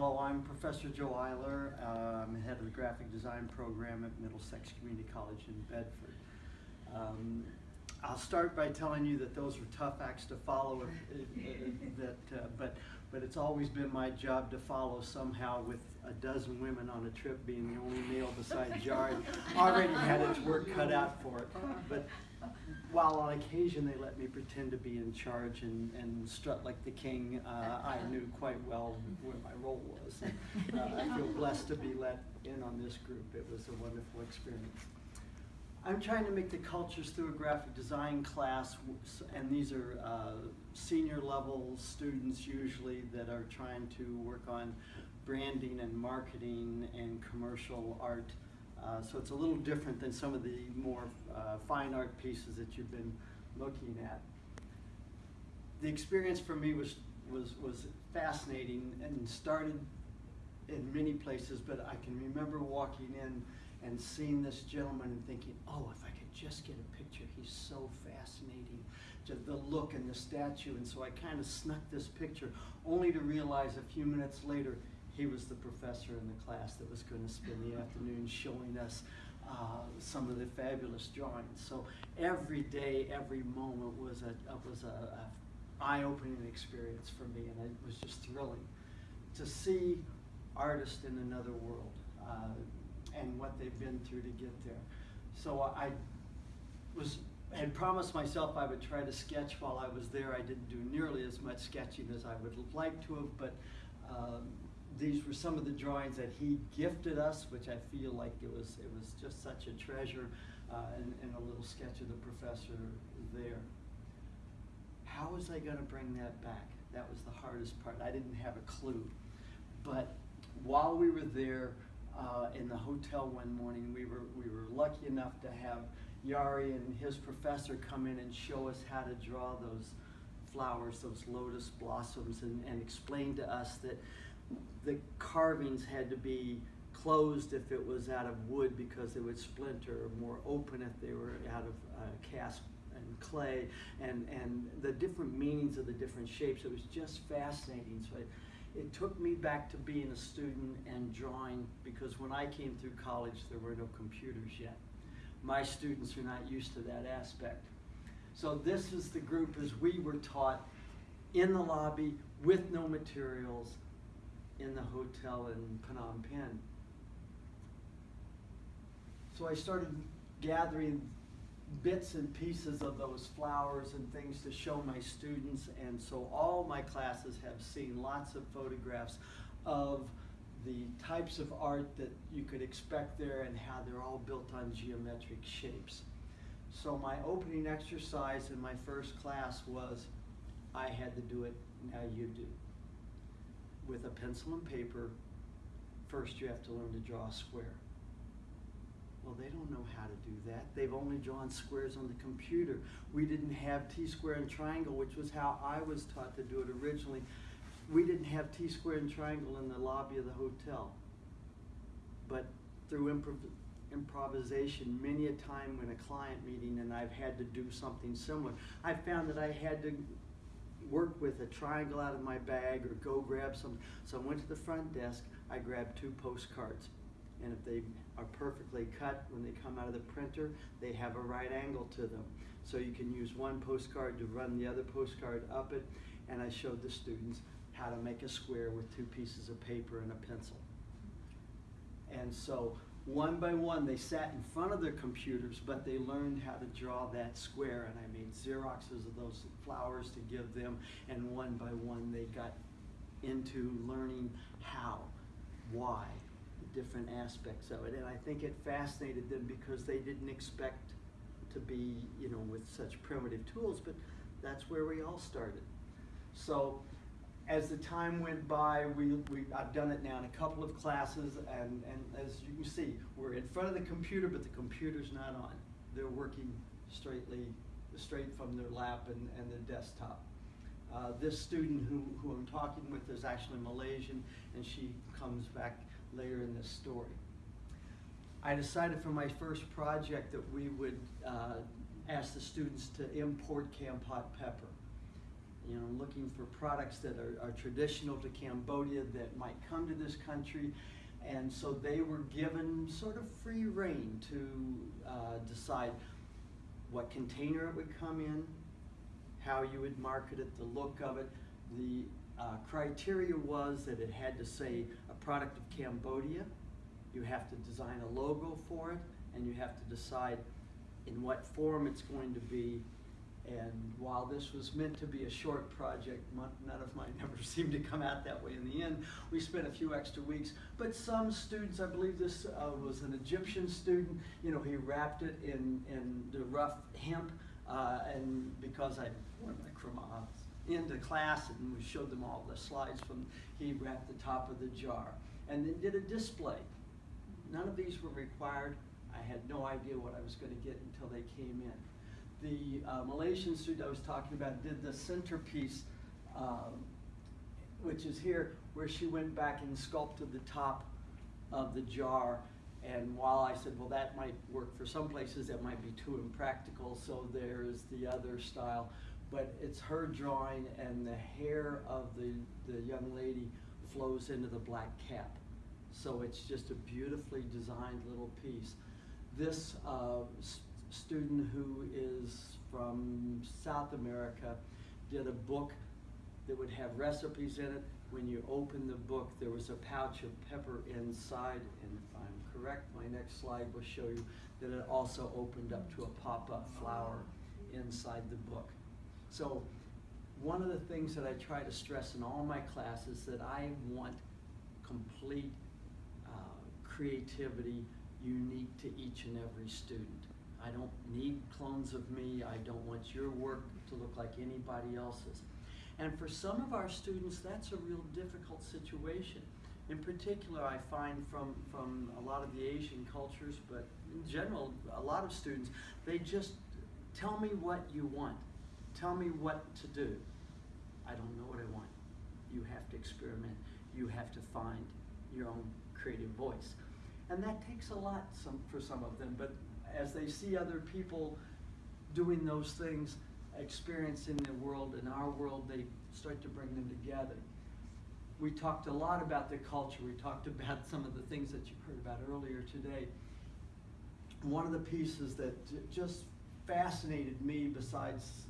Hello, I'm Professor Joe Eiler. I'm head of the graphic design program at Middlesex Community College in Bedford. Um, I'll start by telling you that those were tough acts to follow, that, uh, but, but it's always been my job to follow somehow with a dozen women on a trip being the only male besides Jari. Already had its work cut out for it. But while on occasion they let me pretend to be in charge and, and strut like the king, uh, I knew quite well where my role was. And, uh, I feel blessed to be let in on this group. It was a wonderful experience. I'm trying to make the cultures through a graphic design class, and these are uh, senior level students usually that are trying to work on branding and marketing and commercial art. Uh, so it's a little different than some of the more uh, fine art pieces that you've been looking at. The experience for me was, was, was fascinating and started in many places, but I can remember walking in and seeing this gentleman and thinking, oh, if I could just get a picture, he's so fascinating. Just the look and the statue, and so I kind of snuck this picture, only to realize a few minutes later he was the professor in the class that was going to spend the afternoon showing us uh, some of the fabulous drawings. So every day, every moment was a was a, a eye-opening experience for me, and it was just thrilling to see artists in another world uh, and what they've been through to get there. So I was had promised myself I would try to sketch while I was there. I didn't do nearly as much sketching as I would like to have, but um, these were some of the drawings that he gifted us, which I feel like it was it was just such a treasure, uh, and, and a little sketch of the professor there. How was I going to bring that back? That was the hardest part. I didn't have a clue. But while we were there uh, in the hotel one morning, we were, we were lucky enough to have Yari and his professor come in and show us how to draw those flowers, those lotus blossoms, and, and explain to us that the carvings had to be closed if it was out of wood because they would splinter, or more open if they were out of uh, cast and clay, and, and the different meanings of the different shapes. It was just fascinating. So it, it took me back to being a student and drawing because when I came through college, there were no computers yet. My students are not used to that aspect. So this is the group as we were taught in the lobby with no materials in the hotel in Phnom Penh. So I started gathering bits and pieces of those flowers and things to show my students and so all my classes have seen lots of photographs of the types of art that you could expect there and how they're all built on geometric shapes. So my opening exercise in my first class was I had to do it, now you do. With a pencil and paper, first you have to learn to draw a square. Well, they don't know how to do that. They've only drawn squares on the computer. We didn't have T-square and triangle, which was how I was taught to do it originally. We didn't have T-square and triangle in the lobby of the hotel. But through improv improvisation, many a time when a client meeting and I've had to do something similar, I found that I had to work with a triangle out of my bag or go grab some. So I went to the front desk, I grabbed two postcards. And if they are perfectly cut when they come out of the printer, they have a right angle to them. So you can use one postcard to run the other postcard up it. And I showed the students how to make a square with two pieces of paper and a pencil. And so one by one, they sat in front of their computers, but they learned how to draw that square. And I made Xeroxes of those flowers to give them. And one by one, they got into learning how, why, the different aspects of it. And I think it fascinated them because they didn't expect to be, you know, with such primitive tools, but that's where we all started. So as the time went by, we, we, I've done it now in a couple of classes, and, and as you can see, we're in front of the computer, but the computer's not on. They're working straightly, straight from their lap and, and their desktop. Uh, this student who, who I'm talking with is actually Malaysian, and she comes back later in this story. I decided for my first project that we would uh, ask the students to import Kampot pepper. Looking for products that are, are traditional to Cambodia that might come to this country. And so they were given sort of free reign to uh, decide what container it would come in, how you would market it, the look of it. The uh, criteria was that it had to say a product of Cambodia. You have to design a logo for it, and you have to decide in what form it's going to be. And while this was meant to be a short project, none of mine ever seemed to come out that way in the end. We spent a few extra weeks, but some students, I believe this uh, was an Egyptian student, you know, he wrapped it in, in the rough hemp, uh, and because I wore my cravat into class and we showed them all the slides from, he wrapped the top of the jar and then did a display. None of these were required. I had no idea what I was going to get until they came in. The uh, Malaysian student I was talking about did the centerpiece, um, which is here, where she went back and sculpted the top of the jar. And while I said, well, that might work for some places, that might be too impractical, so there's the other style. But it's her drawing, and the hair of the, the young lady flows into the black cap. So it's just a beautifully designed little piece. This uh, student who is from South America did a book that would have recipes in it. When you open the book, there was a pouch of pepper inside, and if I'm correct, my next slide will show you that it also opened up to a pop-up flower inside the book. So one of the things that I try to stress in all my classes that I want complete uh, creativity unique to each and every student. I don't need clones of me. I don't want your work to look like anybody else's. And for some of our students, that's a real difficult situation. In particular, I find from, from a lot of the Asian cultures, but in general, a lot of students, they just tell me what you want. Tell me what to do. I don't know what I want. You have to experiment. You have to find your own creative voice. And that takes a lot some, for some of them, but as they see other people doing those things, experiencing the world, in our world, they start to bring them together. We talked a lot about the culture. We talked about some of the things that you heard about earlier today. One of the pieces that just fascinated me, besides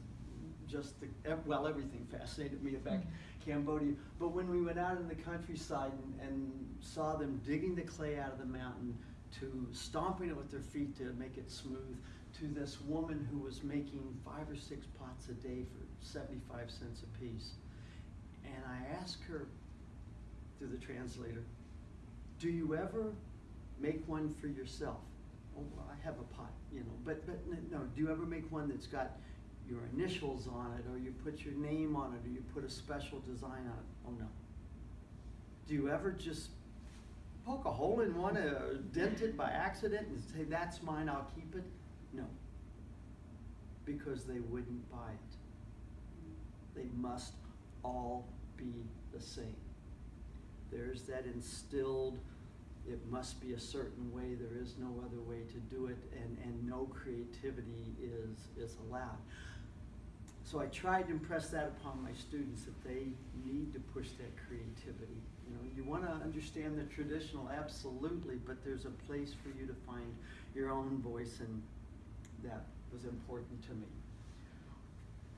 just the, well, everything fascinated me about mm-hmm. Cambodia. But when we went out in the countryside and, and saw them digging the clay out of the mountain, to stomping it with their feet to make it smooth, to this woman who was making five or six pots a day for 75 cents a piece. And I asked her, through the translator, do you ever make one for yourself? Oh, well, I have a pot, you know, but, but no, do you ever make one that's got your initials on it, or you put your name on it, or you put a special design on it? Oh, no. Do you ever just poke a hole in one, uh, dent it by accident, and say, that's mine, I'll keep it? No. Because they wouldn't buy it. They must all be the same. There's that instilled, it must be a certain way, there is no other way to do it, and, and no creativity is, is allowed. So I tried to impress that upon my students that they need to push that creativity. You know, you want to understand the traditional, absolutely, but there's a place for you to find your own voice, and that was important to me.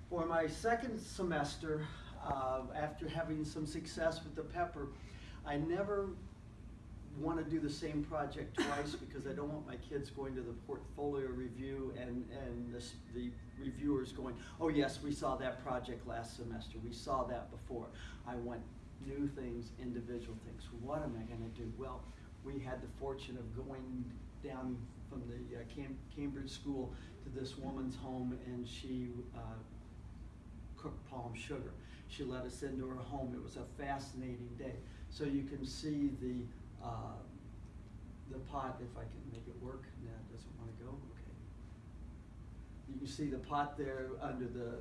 For my second semester, uh, after having some success with the pepper, I never want to do the same project twice because I don't want my kids going to the portfolio review and, and this, the reviewers going, oh yes, we saw that project last semester, we saw that before. I want new things, individual things. What am I going to do? Well, we had the fortune of going down from the uh, Cam- Cambridge School to this woman's home and she uh, cooked palm sugar. She let us into her home. It was a fascinating day. So you can see the uh, the pot, if I can make it work. No, it doesn't want to go. Okay. You can see the pot there under the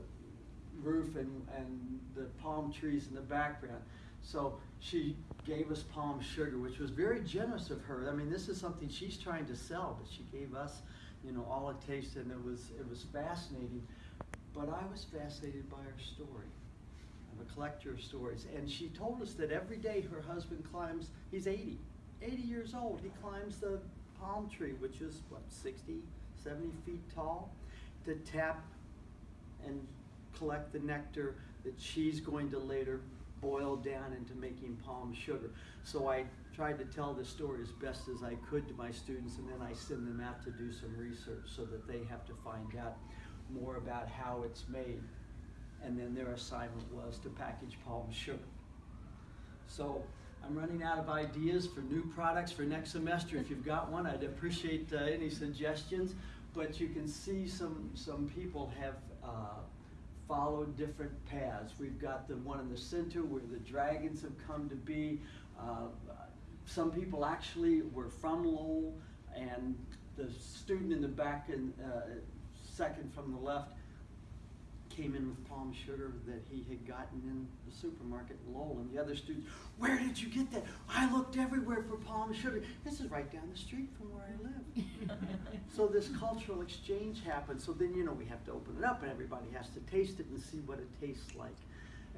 roof and, and the palm trees in the background. So she gave us palm sugar, which was very generous of her. I mean, this is something she's trying to sell, but she gave us, you know, all a taste, and it was it was fascinating. But I was fascinated by her story. I'm a collector of stories. And she told us that every day her husband climbs, he's 80, 80 years old. He climbs the palm tree, which is what, 60, 70 feet tall, to tap and collect the nectar that she's going to later boil down into making palm sugar. So I tried to tell the story as best as I could to my students, and then I send them out to do some research so that they have to find out more about how it's made. And then their assignment was to package palm sugar. So I'm running out of ideas for new products for next semester. If you've got one, I'd appreciate uh, any suggestions. But you can see some, some people have uh, followed different paths. We've got the one in the center where the dragons have come to be. Uh, some people actually were from Lowell, and the student in the back and uh, second from the left came in with palm sugar that he had gotten in the supermarket in Lowell. And the other students, where did you get that? I looked everywhere for palm sugar. This is right down the street from where I live. so this cultural exchange happened. So then, you know, we have to open it up and everybody has to taste it and see what it tastes like.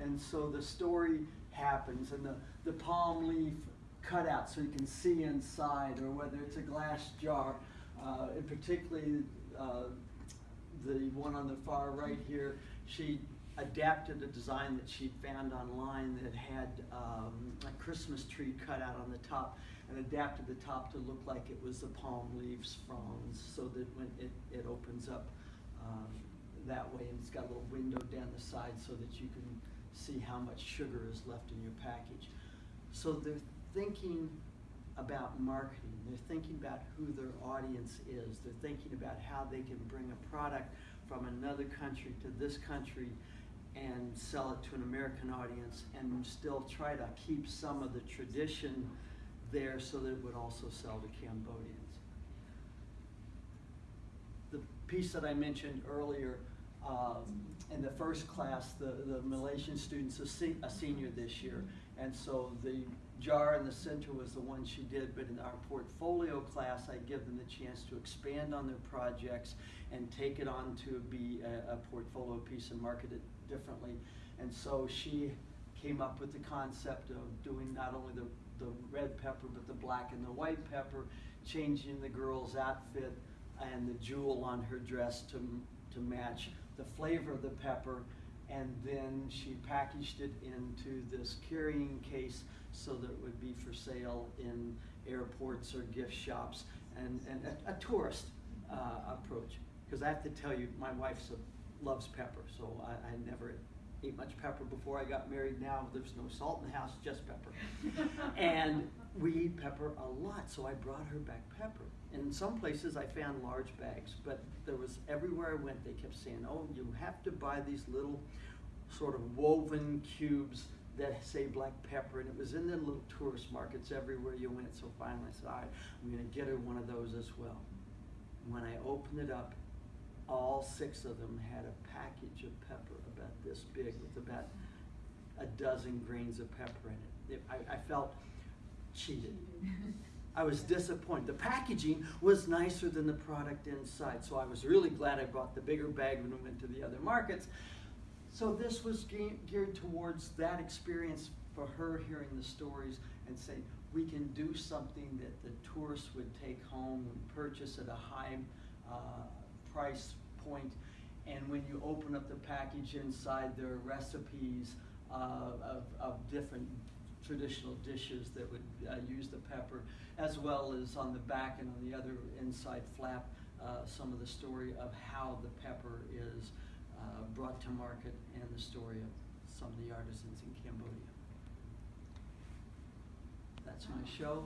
And so the story happens and the, the palm leaf cut out so you can see inside or whether it's a glass jar. Uh, and particularly uh, the one on the far right here, she adapted a design that she found online that had um, a Christmas tree cut out on the top and adapted the top to look like it was the palm leaves fronds so that when it, it opens up um, that way and it's got a little window down the side so that you can see how much sugar is left in your package. So they're thinking about marketing. They're thinking about who their audience is. They're thinking about how they can bring a product from another country to this country and sell it to an American audience and still try to keep some of the tradition there so that it would also sell to Cambodians. The piece that I mentioned earlier, um, in the first class, the, the Malaysian student's a, se a senior this year, and so the jar in the center was the one she did, but in our portfolio class, I give them the chance to expand on their projects and take it on to be a, a portfolio piece and market it differently. And so she came up with the concept of doing not only the, the red pepper, but the black and the white pepper, changing the girl's outfit and the jewel on her dress to, to match the flavor of the pepper and then she packaged it into this carrying case so that it would be for sale in airports or gift shops and, and a, a tourist uh, approach. Because I have to tell you, my wife loves pepper, so I, I never ate much pepper before I got married. Now there's no salt in the house, just pepper. and we eat pepper a lot, so I brought her back pepper. In some places I found large bags, but there was everywhere I went, they kept saying, oh, you have to buy these little sort of woven cubes that say black pepper, and it was in the little tourist markets everywhere you went. So finally I said, all right, I'm gonna get her one of those as well. When I opened it up, all six of them had a package of pepper about this big with about a dozen grains of pepper in it. it I, I felt cheated. I was disappointed. The packaging was nicer than the product inside, so I was really glad I brought the bigger bag when we went to the other markets. So this was geared towards that experience for her hearing the stories and saying, we can do something that the tourists would take home and purchase at a high uh, price point. And when you open up the package inside, there are recipes uh, of, of different traditional dishes that would uh, use the pepper, as well as on the back and on the other inside flap, uh, some of the story of how the pepper is uh, brought to market and the story of some of the artisans in Cambodia. That's my show.